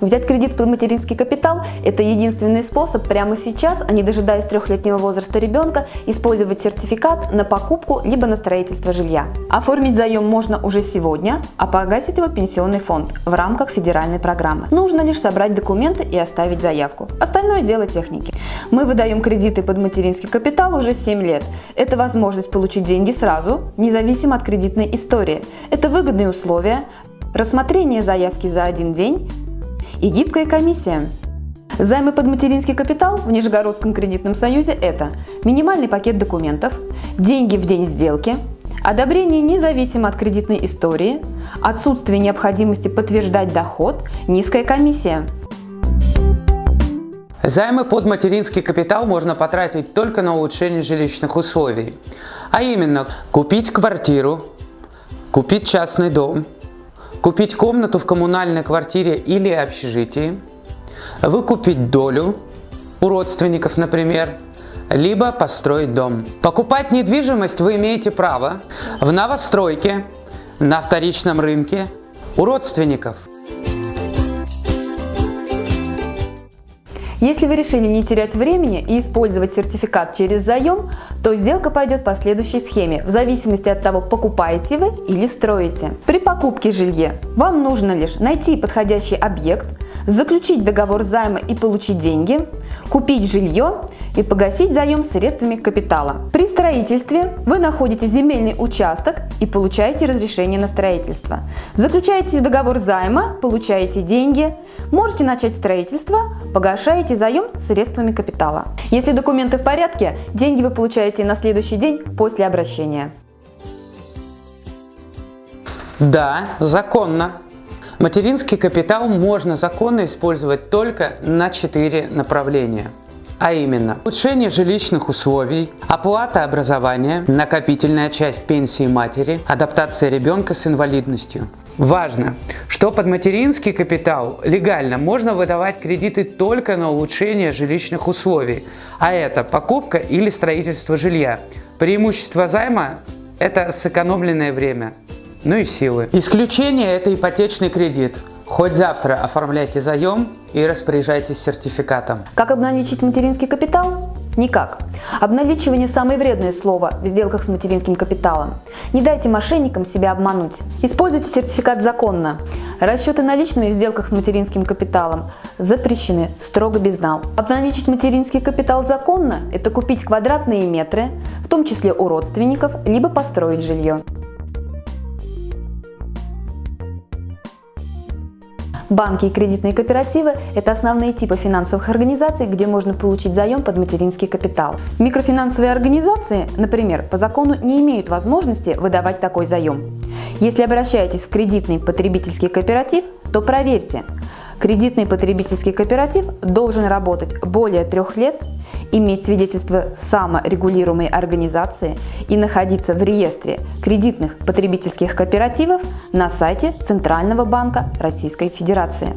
Взять кредит под материнский капитал – это единственный способ прямо сейчас, а не дожидаясь трехлетнего возраста ребенка, использовать сертификат на покупку либо на строительство жилья. Оформить заем можно уже сегодня, а погасить его пенсионный фонд в рамках федеральной программы. Нужно лишь собрать документы и оставить заявку. Остальное дело техники. Мы выдаем кредиты под материнский капитал уже 7 лет. Это возможность получить деньги сразу, независимо от кредитной истории. Это выгодные условия, рассмотрение заявки за один день и гибкая комиссия. Займы под материнский капитал в Нижегородском кредитном союзе – это минимальный пакет документов, деньги в день сделки, одобрение независимо от кредитной истории, отсутствие необходимости подтверждать доход, низкая комиссия. Займы под материнский капитал можно потратить только на улучшение жилищных условий, а именно купить квартиру, купить частный дом, купить комнату в коммунальной квартире или общежитии, выкупить долю у родственников, например, либо построить дом. Покупать недвижимость вы имеете право в новостройке, на вторичном рынке, у родственников. Если вы решили не терять времени и использовать сертификат через заем, то сделка пойдет по следующей схеме, в зависимости от того, покупаете вы или строите. При покупке жилья вам нужно лишь найти подходящий объект, заключить договор займа и получить деньги, купить жилье и погасить заем средствами капитала. При строительстве вы находите земельный участок и получаете разрешение на строительство. Заключаете договор займа, получаете деньги, можете начать строительство, погашаете заем средствами капитала. Если документы в порядке, деньги вы получаете на следующий день после обращения. Да, законно. Материнский капитал можно законно использовать только на четыре направления. А именно, улучшение жилищных условий, оплата образования, накопительная часть пенсии матери, адаптация ребенка с инвалидностью. Важно, что под материнский капитал легально можно выдавать кредиты только на улучшение жилищных условий, а это покупка или строительство жилья. Преимущество займа – это сэкономленное время ну и силы. Исключение – это ипотечный кредит. Хоть завтра оформляйте заем и распоряжайтесь сертификатом. Как обналичить материнский капитал? Никак. Обналичивание – самое вредное слово в сделках с материнским капиталом. Не дайте мошенникам себя обмануть. Используйте сертификат законно. Расчеты наличными в сделках с материнским капиталом запрещены строго без нал. Обналичить материнский капитал законно – это купить квадратные метры, в том числе у родственников, либо построить жилье. Банки и кредитные кооперативы – это основные типы финансовых организаций, где можно получить заем под материнский капитал. Микрофинансовые организации, например, по закону не имеют возможности выдавать такой заем. Если обращаетесь в кредитный потребительский кооператив, то проверьте, кредитный потребительский кооператив должен работать более трех лет иметь свидетельство саморегулируемой организации и находиться в реестре кредитных потребительских кооперативов на сайте Центрального банка Российской Федерации.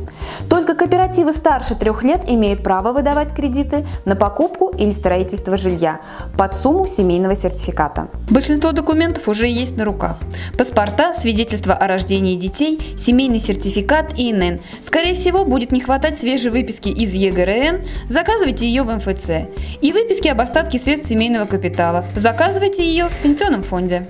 Только кооперативы старше трех лет имеют право выдавать кредиты на покупку или строительство жилья под сумму семейного сертификата. Большинство документов уже есть на руках. Паспорта, свидетельство о рождении детей, семейный сертификат и ИНН. Скорее всего, будет не хватать свежей выписки из ЕГРН, заказывайте ее в МФЦ и выписки об остатке средств семейного капитала. Заказывайте ее в пенсионном фонде.